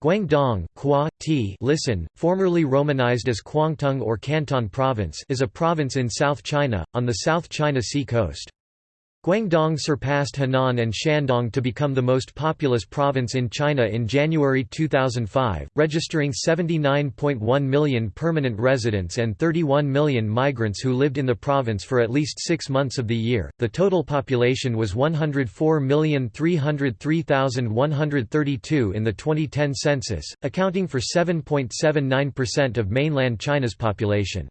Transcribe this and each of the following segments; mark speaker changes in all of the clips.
Speaker 1: Guangdong listen, formerly romanized as Kwangtung or Canton Province is a province in South China, on the South China Sea coast. Guangdong surpassed Henan and Shandong to become the most populous province in China in January 2005, registering 79.1 million permanent residents and 31 million migrants who lived in the province for at least six months of the year. The total population was 104,303,132 in the 2010 census, accounting for 7.79% of mainland China's population.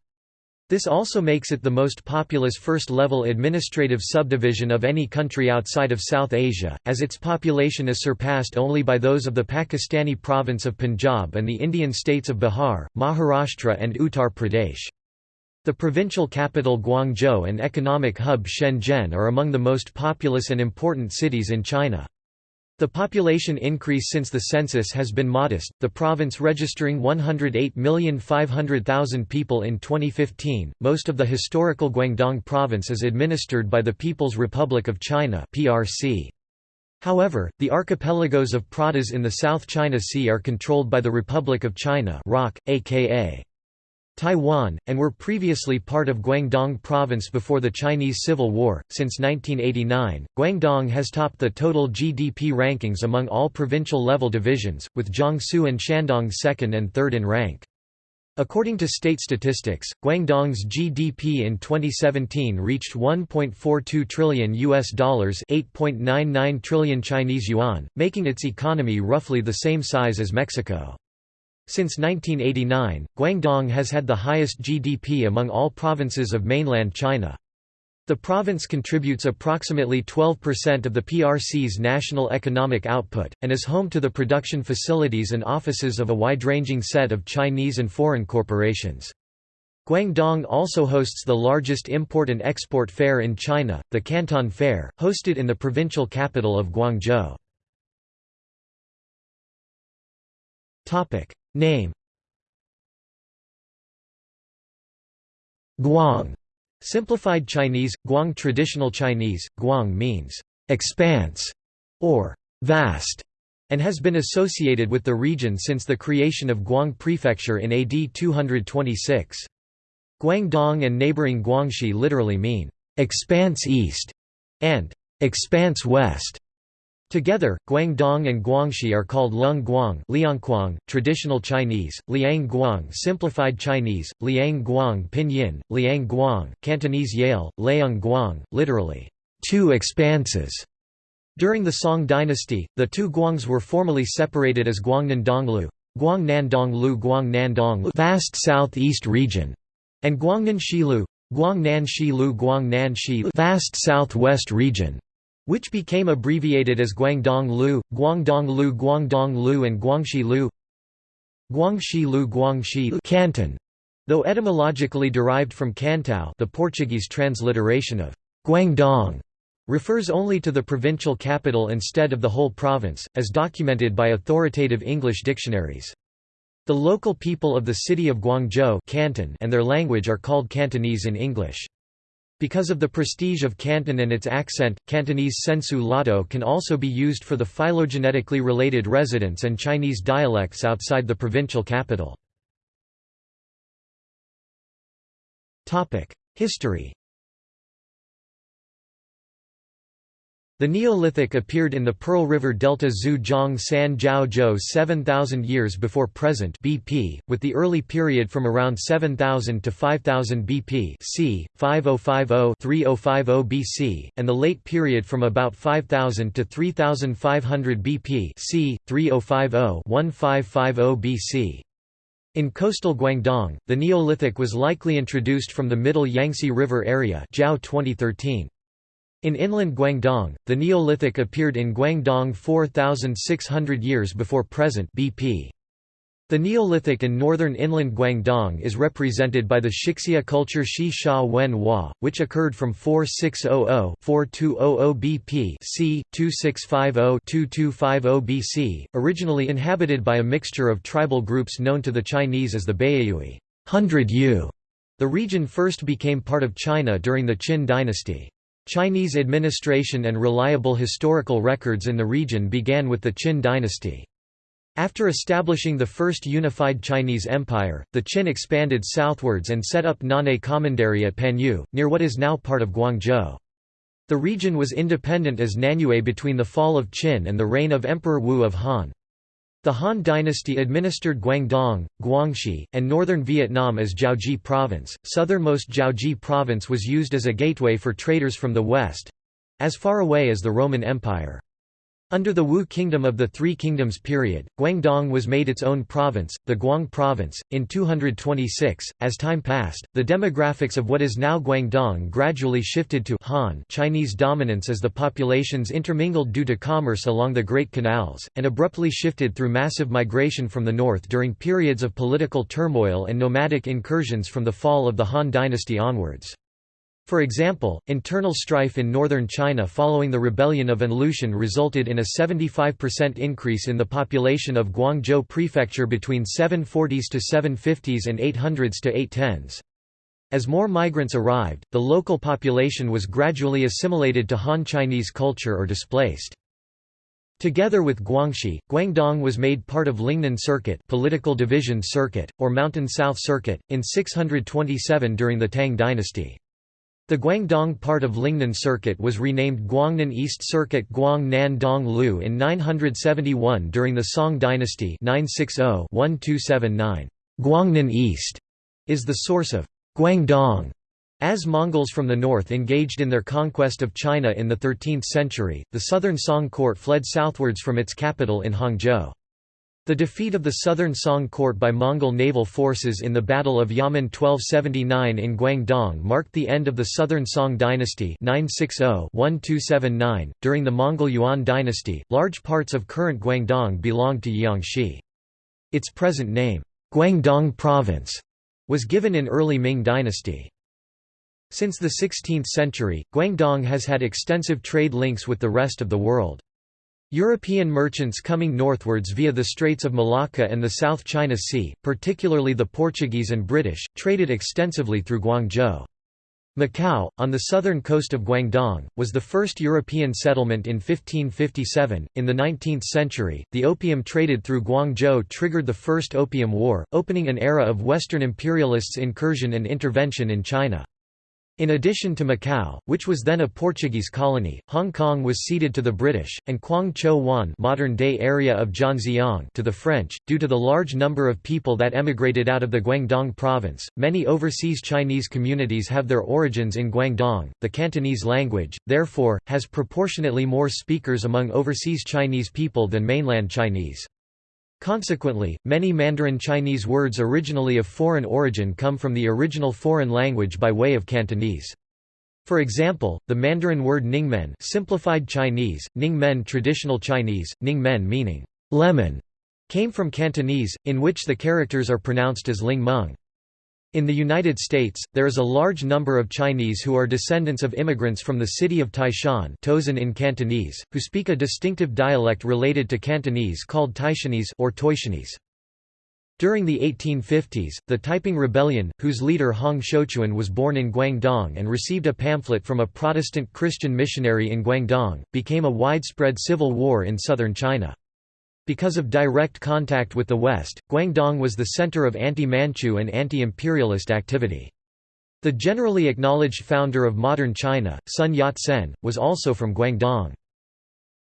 Speaker 1: This also makes it the most populous first-level administrative subdivision of any country outside of South Asia, as its population is surpassed only by those of the Pakistani province of Punjab and the Indian states of Bihar, Maharashtra and Uttar Pradesh. The provincial capital Guangzhou and economic hub Shenzhen are among the most populous and important cities in China. The population increase since the census has been modest, the province registering 108,500,000 people in 2015. Most of the historical Guangdong province is administered by the People's Republic of China (PRC). However, the archipelagos of Pratas in the South China Sea are controlled by the Republic of China (ROC), aka Taiwan, and were previously part of Guangdong Province before the Chinese Civil War. Since 1989, Guangdong has topped the total GDP rankings among all provincial level divisions, with Jiangsu and Shandong second and third in rank. According to state statistics, Guangdong's GDP in 2017 reached 1.42 trillion US dollars, 8.99 trillion Chinese yuan, making its economy roughly the same size as Mexico. Since 1989, Guangdong has had the highest GDP among all provinces of mainland China. The province contributes approximately 12% of the PRC's national economic output, and is home to the production facilities and offices of a wide-ranging set of Chinese and foreign corporations. Guangdong also hosts the largest import and export fair in China, the Canton Fair, hosted in the provincial capital of Guangzhou. Name Guang Simplified Chinese, Guang Traditional Chinese, Guang means «expanse» or «vast» and has been associated with the region since the creation of Guang Prefecture in AD 226. Guangdong and neighboring Guangxi literally mean «expanse east» and «expanse west». Together, Guangdong and Guangxi are called Lung Guang Liangguang, traditional Chinese, Liang Guang simplified Chinese, Liang Guang pinyin, Liang Guang, Cantonese Yale, Liang Guang, literally, two expanses. During the Song dynasty, the two Guangs were formally separated as Guangnan Donglu, Guangnan Donglu Guangnan Donglu vast southeast region, and Guangnan Shilu, Guangnan Shilu Guangnan Shi vast southwest region which became abbreviated as Guangdong Lu, Guangdong Lu Guangdong Lu and Guangxi Lu Guangxi Lu Guangxi Canton, though etymologically derived from Cantao the Portuguese transliteration of Guangdong refers only to the provincial capital instead of the whole province, as documented by authoritative English dictionaries. The local people of the city of Guangzhou Canton and their language are called Cantonese in English. Because of the prestige of Canton and its accent, Cantonese sensu lato can also be used for the phylogenetically related residents and Chinese dialects outside the provincial capital. History The Neolithic appeared in the Pearl River Delta Zhu Zhang San Jiao Zhou 7000 years before present BP, with the early period from around 7000 to 5000 BP c. 5050-3050 BC, and the late period from about 5000 to 3500 BP c. 3050-1550 BC. In coastal Guangdong, the Neolithic was likely introduced from the Middle Yangtze River area Zhao 2013. In inland Guangdong, the Neolithic appeared in Guangdong 4,600 years before present BP. The Neolithic in northern inland Guangdong is represented by the Shixia culture Shi Sha Wen Hua, which occurred from 4600-4200 BP c. 2650-2250 BC, originally inhabited by a mixture of tribal groups known to the Chinese as the. Hundred Yue. The region first became part of China during the Qin dynasty. Chinese administration and reliable historical records in the region began with the Qin dynasty. After establishing the first unified Chinese empire, the Qin expanded southwards and set up Nanhai Commandery at Panyu, near what is now part of Guangzhou. The region was independent as Nanyue between the fall of Qin and the reign of Emperor Wu of Han. The Han dynasty administered Guangdong, Guangxi, and northern Vietnam as Jiaozhi province. Southernmost Jiaozhi province was used as a gateway for traders from the west as far away as the Roman Empire. Under the Wu Kingdom of the Three Kingdoms period, Guangdong was made its own province, the Guang province, in 226. As time passed, the demographics of what is now Guangdong gradually shifted to Han Chinese dominance as the populations intermingled due to commerce along the Great Canals, and abruptly shifted through massive migration from the north during periods of political turmoil and nomadic incursions from the fall of the Han dynasty onwards. For example, internal strife in northern China following the rebellion of An Lushan resulted in a 75% increase in the population of Guangzhou Prefecture between 740s to 750s and 800s to 810s. As more migrants arrived, the local population was gradually assimilated to Han Chinese culture or displaced. Together with Guangxi, Guangdong was made part of Lingnan Circuit, political division circuit, or Mountain South Circuit, in 627 during the Tang dynasty. The Guangdong part of Lingnan Circuit was renamed Guangnan East Circuit Guang Nan Dong Lu in 971 during the Song dynasty 960-1279. Guangnan East is the source of Guangdong. As Mongols from the north engaged in their conquest of China in the 13th century, the southern Song court fled southwards from its capital in Hangzhou. The defeat of the southern Song court by Mongol naval forces in the Battle of Yamen 1279 in Guangdong marked the end of the southern Song dynasty 960-1279. During the Mongol Yuan dynasty, large parts of current Guangdong belonged to Jiangxi. Its present name, Guangdong Province, was given in early Ming dynasty. Since the 16th century, Guangdong has had extensive trade links with the rest of the world. European merchants coming northwards via the Straits of Malacca and the South China Sea, particularly the Portuguese and British, traded extensively through Guangzhou. Macau, on the southern coast of Guangdong, was the first European settlement in 1557. In the 19th century, the opium traded through Guangzhou triggered the First Opium War, opening an era of Western imperialists' incursion and intervention in China. In addition to Macau, which was then a Portuguese colony, Hong Kong was ceded to the British, and Quang Cho Wan modern-day area of Zhanjiang to the French. Due to the large number of people that emigrated out of the Guangdong province, many overseas Chinese communities have their origins in Guangdong. The Cantonese language, therefore, has proportionately more speakers among overseas Chinese people than mainland Chinese. Consequently, many Mandarin Chinese words originally of foreign origin come from the original foreign language by way of Cantonese. For example, the Mandarin word Ningmen simplified Chinese, Ningmen traditional Chinese, Ningmen meaning lemon, came from Cantonese, in which the characters are pronounced as Ling Meng. In the United States, there is a large number of Chinese who are descendants of immigrants from the city of Taishan Tozan in Cantonese, who speak a distinctive dialect related to Cantonese called Taishanese or Toishanese. During the 1850s, the Taiping Rebellion, whose leader Hong Xiuquan was born in Guangdong and received a pamphlet from a Protestant Christian missionary in Guangdong, became a widespread civil war in southern China. Because of direct contact with the West, Guangdong was the center of anti-Manchu and anti-imperialist activity. The generally acknowledged founder of modern China, Sun Yat-sen, was also from Guangdong.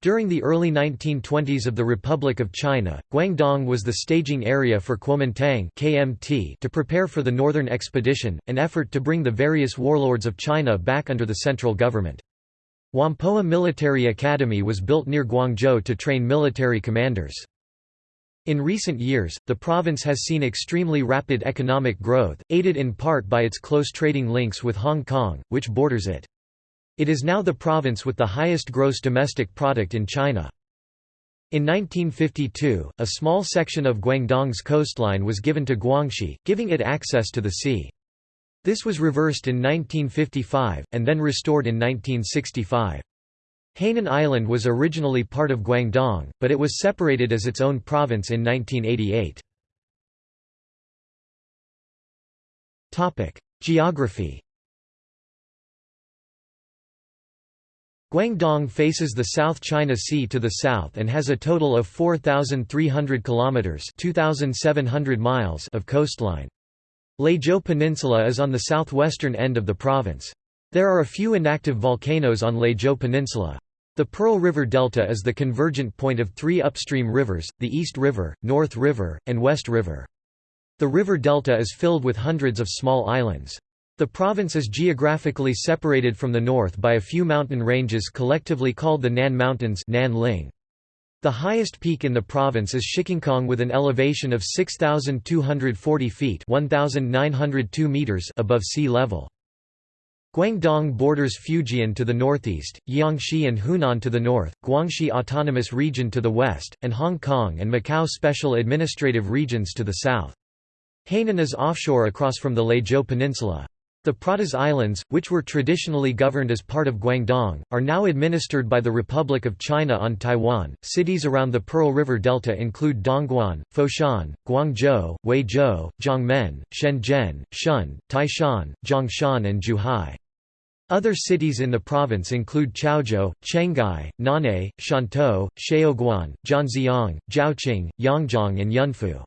Speaker 1: During the early 1920s of the Republic of China, Guangdong was the staging area for Kuomintang (KMT) to prepare for the Northern Expedition, an effort to bring the various warlords of China back under the central government. Whampoa Military Academy was built near Guangzhou to train military commanders. In recent years, the province has seen extremely rapid economic growth, aided in part by its close trading links with Hong Kong, which borders it. It is now the province with the highest gross domestic product in China. In 1952, a small section of Guangdong's coastline was given to Guangxi, giving it access to the sea. This was reversed in 1955, and then restored in 1965. Hainan Island was originally part of Guangdong, but it was separated as its own province in 1988. Geography Guangdong faces the South China Sea to the south and has a total of 4,300 kilometers (2,700 miles) of coastline. Leizhou Peninsula is on the southwestern end of the province. There are a few inactive volcanoes on Leizhou Peninsula. The Pearl River Delta is the convergent point of three upstream rivers, the East River, North River, and West River. The river delta is filled with hundreds of small islands. The province is geographically separated from the north by a few mountain ranges collectively called the Nan Mountains Nanling. The highest peak in the province is Shikengkong with an elevation of 6,240 feet 1,902 meters above sea level. Guangdong borders Fujian to the northeast, Jiangxi and Hunan to the north, Guangxi Autonomous Region to the west, and Hong Kong and Macau Special Administrative Regions to the south. Hainan is offshore across from the Leizhou Peninsula. The Pratas Islands, which were traditionally governed as part of Guangdong, are now administered by the Republic of China on Taiwan. Cities around the Pearl River Delta include Dongguan, Foshan, Guangzhou, Huizhou, Jiangmen, Shenzhen, Shun, Taishan, Zhongshan, and Zhuhai. Other cities in the province include Chaozhou, Chenghai, Nan'an, Shantou, Shaoguan, Zhanjiang, Zhaoqing, Yangjiang and Yunfu.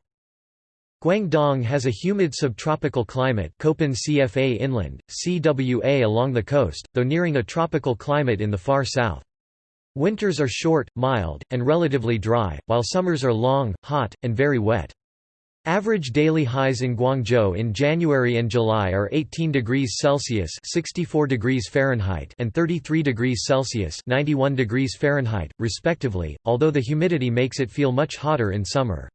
Speaker 1: Guangdong has a humid subtropical climate Köppen CFA inland, CWA along the coast, though nearing a tropical climate in the far south. Winters are short, mild, and relatively dry, while summers are long, hot, and very wet. Average daily highs in Guangzhou in January and July are 18 degrees Celsius (64 degrees Fahrenheit) and 33 degrees Celsius (91 degrees Fahrenheit), respectively, although the humidity makes it feel much hotter in summer.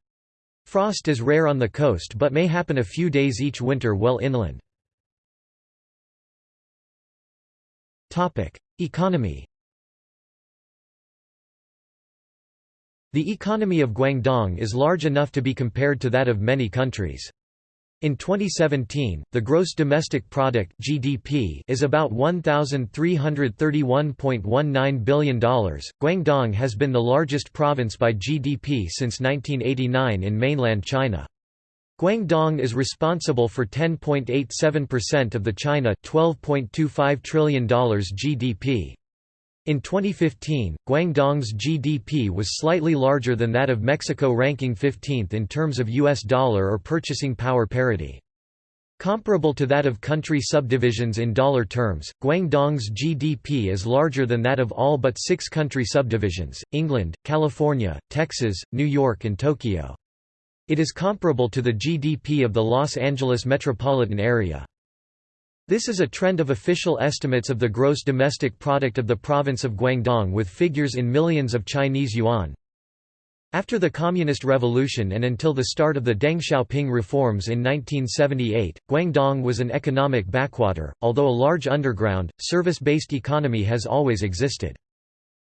Speaker 1: Frost is rare on the coast but may happen a few days each winter well inland. Economy The economy of Guangdong is large enough to be compared to that of many countries. In 2017, the gross domestic product (GDP) is about $1,331.19 billion. Guangdong has been the largest province by GDP since 1989 in mainland China. Guangdong is responsible for 10.87% of the China $12.25 trillion GDP. In 2015, Guangdong's GDP was slightly larger than that of Mexico ranking 15th in terms of US dollar or purchasing power parity. Comparable to that of country subdivisions in dollar terms, Guangdong's GDP is larger than that of all but six country subdivisions, England, California, Texas, New York and Tokyo. It is comparable to the GDP of the Los Angeles metropolitan area. This is a trend of official estimates of the gross domestic product of the province of Guangdong with figures in millions of Chinese yuan. After the Communist Revolution and until the start of the Deng Xiaoping reforms in 1978, Guangdong was an economic backwater, although a large underground, service-based economy has always existed.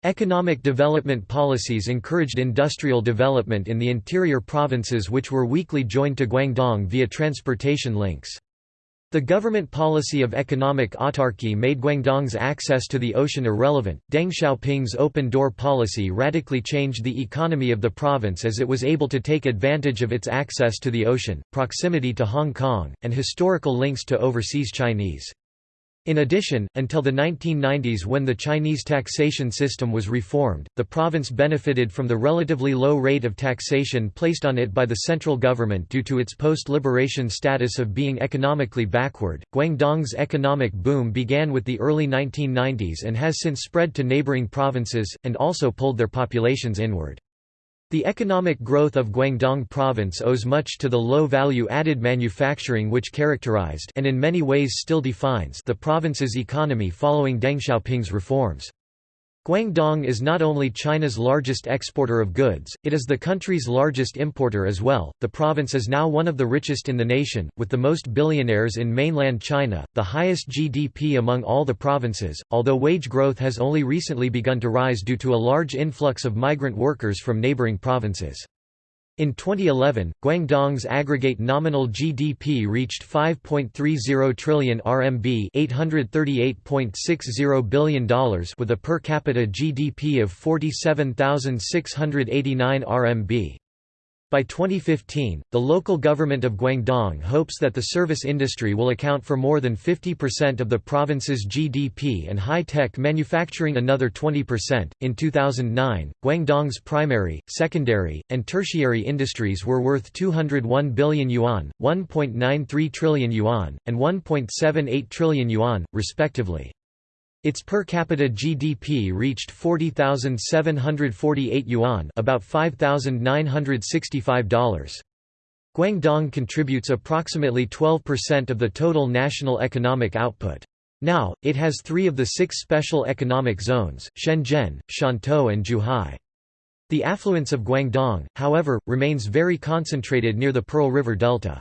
Speaker 1: Economic development policies encouraged industrial development in the interior provinces which were weakly joined to Guangdong via transportation links. The government policy of economic autarky made Guangdong's access to the ocean irrelevant. Deng Xiaoping's open door policy radically changed the economy of the province as it was able to take advantage of its access to the ocean, proximity to Hong Kong, and historical links to overseas Chinese. In addition, until the 1990s when the Chinese taxation system was reformed, the province benefited from the relatively low rate of taxation placed on it by the central government due to its post-liberation status of being economically backward. Guangdong's economic boom began with the early 1990s and has since spread to neighboring provinces, and also pulled their populations inward. The economic growth of Guangdong province owes much to the low value-added manufacturing which characterized and in many ways still defines the province's economy following Deng Xiaoping's reforms. Guangdong is not only China's largest exporter of goods, it is the country's largest importer as well. The province is now one of the richest in the nation, with the most billionaires in mainland China, the highest GDP among all the provinces, although wage growth has only recently begun to rise due to a large influx of migrant workers from neighboring provinces. In 2011, Guangdong's aggregate nominal GDP reached 5.30 trillion RMB $838.60 billion with a per capita GDP of 47,689 RMB. By 2015, the local government of Guangdong hopes that the service industry will account for more than 50% of the province's GDP and high-tech manufacturing another 20%. In 2009, Guangdong's primary, secondary, and tertiary industries were worth 201 billion yuan, 1.93 trillion yuan, and 1.78 trillion yuan, respectively. Its per capita GDP reached 40,748 yuan, about $5,965. Guangdong contributes approximately 12% of the total national economic output. Now, it has three of the six special economic zones, Shenzhen, Shantou and Zhuhai. The affluence of Guangdong, however, remains very concentrated near the Pearl River Delta.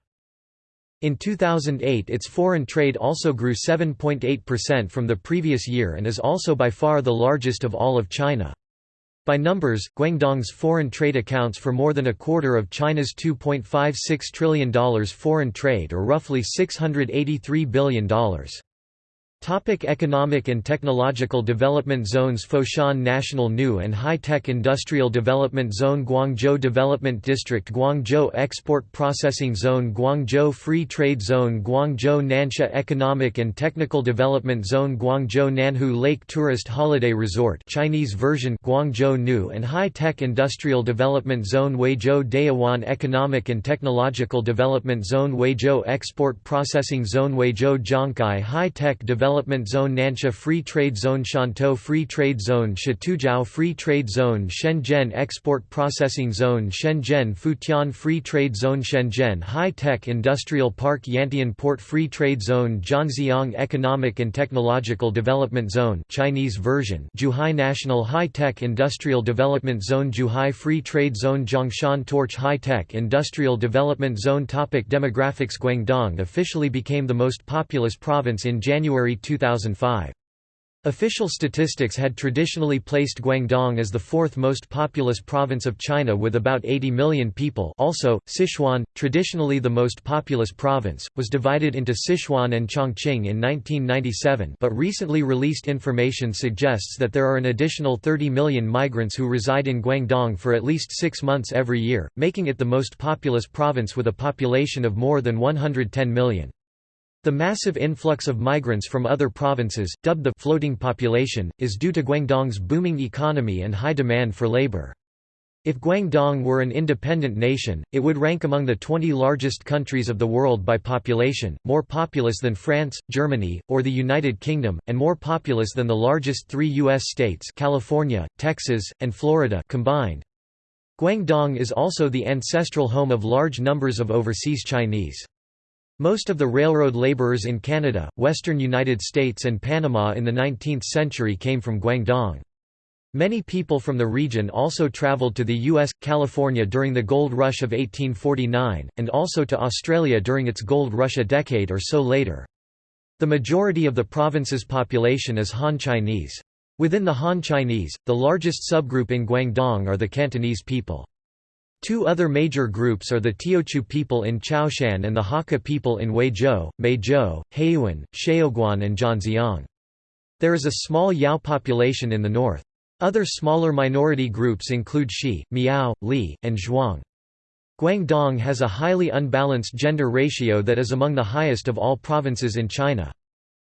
Speaker 1: In 2008 its foreign trade also grew 7.8% from the previous year and is also by far the largest of all of China. By numbers, Guangdong's foreign trade accounts for more than a quarter of China's $2.56 trillion foreign trade or roughly $683 billion. Topic economic and technological development zones Foshan National New and High-Tech Industrial Development Zone Guangzhou Development District Guangzhou Export Processing Zone Guangzhou Free Trade Zone Guangzhou Nansha Economic and Technical Development Zone Guangzhou Nanhu Lake Tourist Holiday Resort Chinese version Guangzhou New and High-Tech Industrial Development Zone Huizhou Dayawan Economic and Technological Development Zone Huizhou Export Processing Zone Huizhou Zhongkai High-Tech Development Development Zone Nansha Free Trade Zone Shantou Free Trade Zone Shatoujiao Free Trade Zone Shenzhen Export Processing Zone Shenzhen Futian Free Trade Zone Shenzhen High-Tech Industrial Park Yantian Port Free Trade Zone Zhanjiang Economic and Technological Development Zone Chinese version Zhuhai National High-Tech Industrial Development Zone Zhuhai Free Trade Zone Zhongshan Torch High-Tech Industrial Development Zone Topic Demographics Guangdong officially became the most populous province in January 2005. Official statistics had traditionally placed Guangdong as the fourth most populous province of China with about 80 million people also, Sichuan, traditionally the most populous province, was divided into Sichuan and Chongqing in 1997 but recently released information suggests that there are an additional 30 million migrants who reside in Guangdong for at least six months every year, making it the most populous province with a population of more than 110 million. The massive influx of migrants from other provinces, dubbed the floating population, is due to Guangdong's booming economy and high demand for labor. If Guangdong were an independent nation, it would rank among the 20 largest countries of the world by population, more populous than France, Germany, or the United Kingdom, and more populous than the largest three U.S. states California, Texas, and Florida combined. Guangdong is also the ancestral home of large numbers of overseas Chinese. Most of the railroad laborers in Canada, western United States and Panama in the 19th century came from Guangdong. Many people from the region also traveled to the U.S., California during the Gold Rush of 1849, and also to Australia during its Gold Rush a decade or so later. The majority of the province's population is Han Chinese. Within the Han Chinese, the largest subgroup in Guangdong are the Cantonese people. Two other major groups are the Teochew people in Chaoshan and the Hakka people in Huizhou, Meizhou, Heyuan, Shaoguan and Zhanjiang. There is a small Yao population in the north. Other smaller minority groups include Shi, Miao, Li, and Zhuang. Guangdong has a highly unbalanced gender ratio that is among the highest of all provinces in China.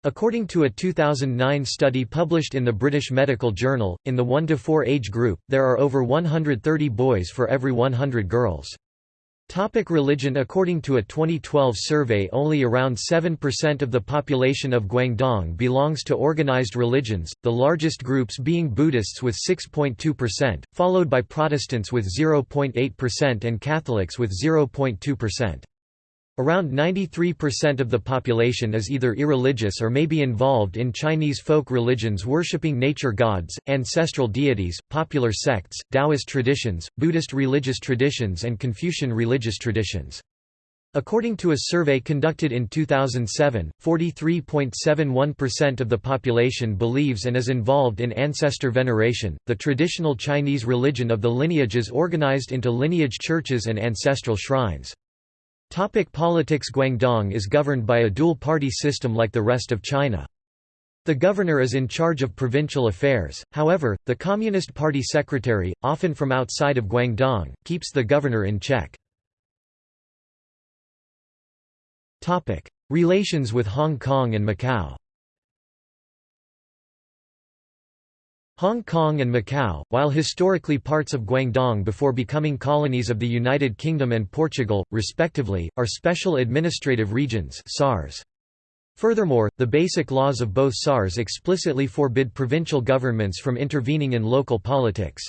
Speaker 1: According to a 2009 study published in the British Medical Journal, in the 1–4 age group, there are over 130 boys for every 100 girls. Topic religion According to a 2012 survey only around 7% of the population of Guangdong belongs to organized religions, the largest groups being Buddhists with 6.2%, followed by Protestants with 0.8% and Catholics with 0.2%. Around 93% of the population is either irreligious or may be involved in Chinese folk religions worshipping nature gods, ancestral deities, popular sects, Taoist traditions, Buddhist religious traditions and Confucian religious traditions. According to a survey conducted in 2007, 43.71% of the population believes and is involved in ancestor veneration, the traditional Chinese religion of the lineages organized into lineage churches and ancestral shrines. Topic politics Guangdong is governed by a dual-party system like the rest of China. The governor is in charge of provincial affairs, however, the Communist Party secretary, often from outside of Guangdong, keeps the governor in check. Relations with Hong Kong and Macau Hong Kong and Macau, while historically parts of Guangdong before becoming colonies of the United Kingdom and Portugal, respectively, are special administrative regions SARS. Furthermore, the basic laws of both SARS explicitly forbid provincial governments from intervening in local politics.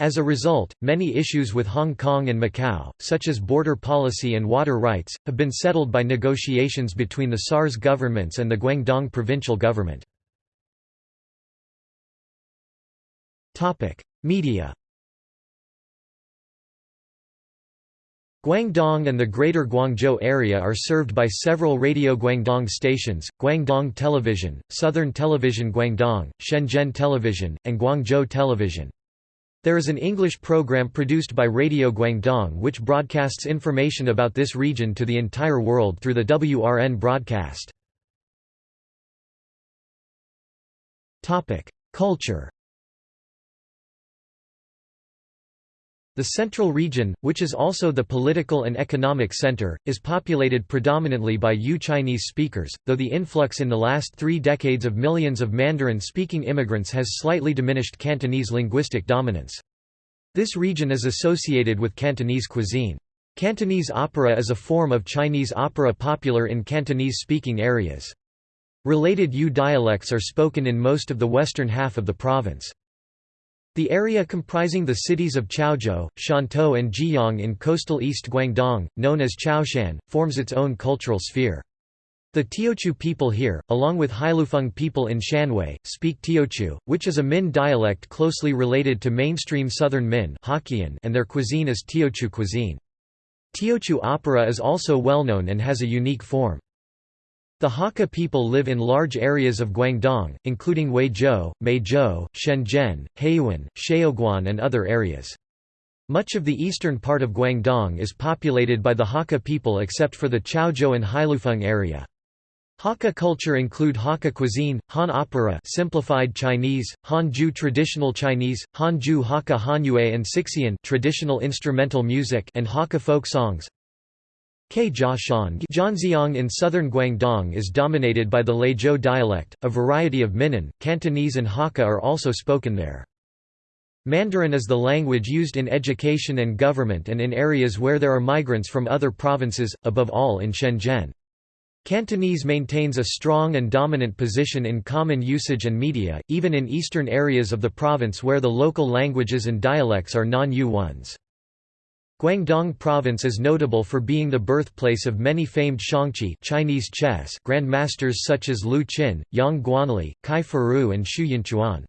Speaker 1: As a result, many issues with Hong Kong and Macau, such as border policy and water rights, have been settled by negotiations between the SARS governments and the Guangdong provincial government. Media Guangdong and the Greater Guangzhou area are served by several Radio Guangdong stations, Guangdong Television, Southern Television Guangdong, Shenzhen Television, and Guangzhou Television. There is an English program produced by Radio Guangdong which broadcasts information about this region to the entire world through the WRN broadcast. Culture The Central Region, which is also the political and economic center, is populated predominantly by Yue Chinese speakers, though the influx in the last three decades of millions of Mandarin-speaking immigrants has slightly diminished Cantonese linguistic dominance. This region is associated with Cantonese cuisine. Cantonese opera is a form of Chinese opera popular in Cantonese-speaking areas. Related Yue dialects are spoken in most of the western half of the province. The area comprising the cities of Chaozhou, Shantou and Jieyang in coastal East Guangdong, known as Chaoshan, forms its own cultural sphere. The Teochew people here, along with Hailufeng people in Shanwei, speak Teochew, which is a Min dialect closely related to mainstream Southern Min and their cuisine is Teochew cuisine. Teochew opera is also well known and has a unique form. The Hakka people live in large areas of Guangdong, including Huizhou, Meizhou, Shenzhen, Heyuan, Shaoguan and other areas. Much of the eastern part of Guangdong is populated by the Hakka people except for the Chaozhou and Hailufeng area. Hakka culture include Hakka cuisine, Han opera simplified Chinese, Hanju traditional Chinese, Hanju Hakka Hanyue and Sixian traditional instrumental music and Hakka folk songs. Zhanjiang in southern Guangdong is dominated by the Leizhou dialect, a variety of Minnan, Cantonese and Hakka are also spoken there. Mandarin is the language used in education and government and in areas where there are migrants from other provinces, above all in Shenzhen. Cantonese maintains a strong and dominant position in common usage and media, even in eastern areas of the province where the local languages and dialects are non-Yue ones. Guangdong Province is notable for being the birthplace of many famed xiangqi Chinese chess grandmasters such as Lu Qin, Yang Guanlin, Kai Fu and Xu Yinchuan.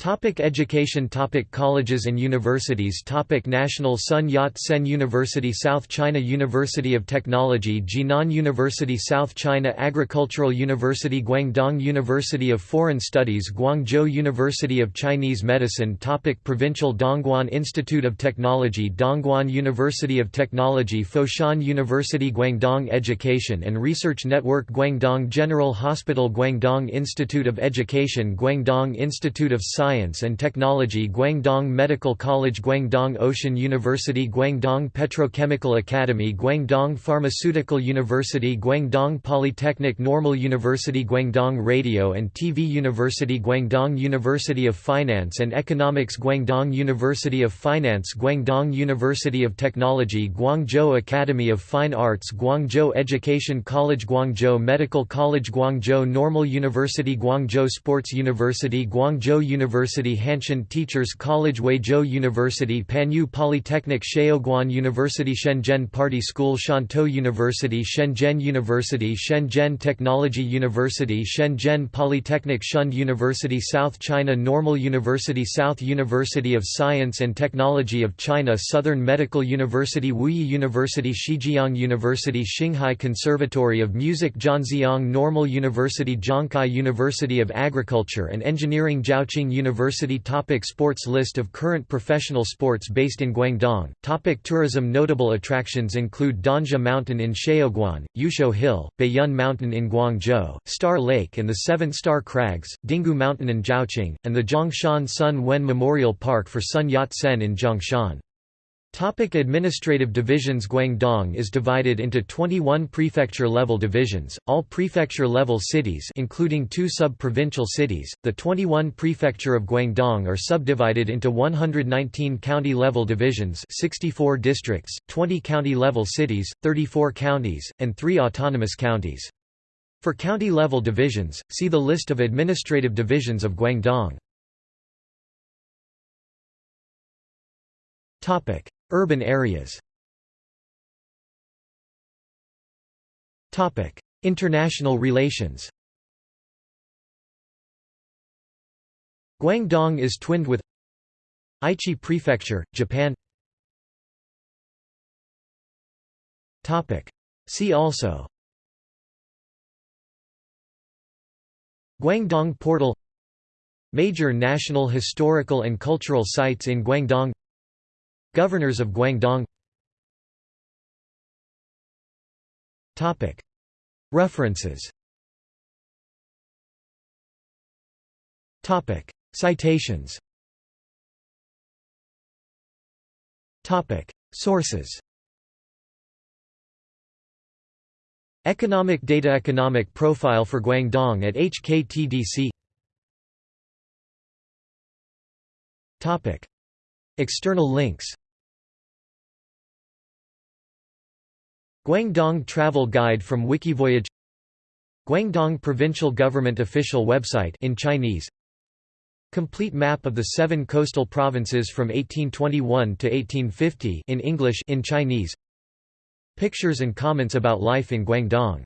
Speaker 1: Topic education Topic Colleges and universities Topic National Sun Yat-sen University South China University of Technology Jinan University South China Agricultural University Guangdong University of Foreign Studies Guangzhou University of Chinese Medicine Topic Provincial Dongguan Institute of Technology Dongguan University of Technology Foshan University Guangdong Education and Research Network Guangdong General Hospital Guangdong Institute of Education Guangdong Institute of Science Science and Technology Guangdong Medical College Guangdong Ocean University Guangdong Petrochemical Academy Guangdong Pharmaceutical University Guangdong Polytechnic Normal University Guangdong Radio and TV University Guangdong University of Finance and Economics Guangdong University of Finance Guangdong University of Technology Guangzhou Academy of Fine Arts Guangzhou Education College Guangzhou Medical College Guangzhou Normal University Guangzhou Sports University Guangzhou University University Hanshan Teachers College Huizhou University Panyu Polytechnic Shaoguan University Shenzhen Party School Shantou University Shenzhen University Shenzhen Technology University Shenzhen Polytechnic Shund University South China Normal University South University of Science and Technology of China Southern Medical University Wuyi University Shijiang University Xinghai Conservatory of Music Zhanjiang Normal University Zhongkai University of Agriculture and Engineering Zhaoqing University University topic Sports List of current professional sports based in Guangdong topic Tourism Notable attractions include Danxia Mountain in Shaoguan, Yuexiu Hill, Baiyun Mountain in Guangzhou, Star Lake and the Seven Star Crags, Dinghu Mountain in Zhaoqing, and the Zhongshan Sun Wen Memorial Park for Sun Yat-sen in Zhongshan. Topic administrative divisions Guangdong is divided into 21 prefecture-level divisions, all prefecture-level cities including two sub-provincial cities, the 21 prefecture of Guangdong are subdivided into 119 county-level divisions 64 districts, 20 county-level cities, 34 counties, and 3 autonomous counties. For county-level divisions, see the list of administrative divisions of Guangdong. Urban areas. International relations. Guangdong is twinned with Aichi Prefecture, Japan. See also. Guangdong Portal. Major national historical and cultural sites in Guangdong Governors of Guangdong. References. Citations. Sources. Economic data Economic profile for Guangdong at HKTDC External links Guangdong Travel Guide from Wikivoyage Guangdong Provincial Government official website in Chinese. Complete map of the seven coastal provinces from 1821 to 1850 in English in Chinese. Pictures and comments about life in Guangdong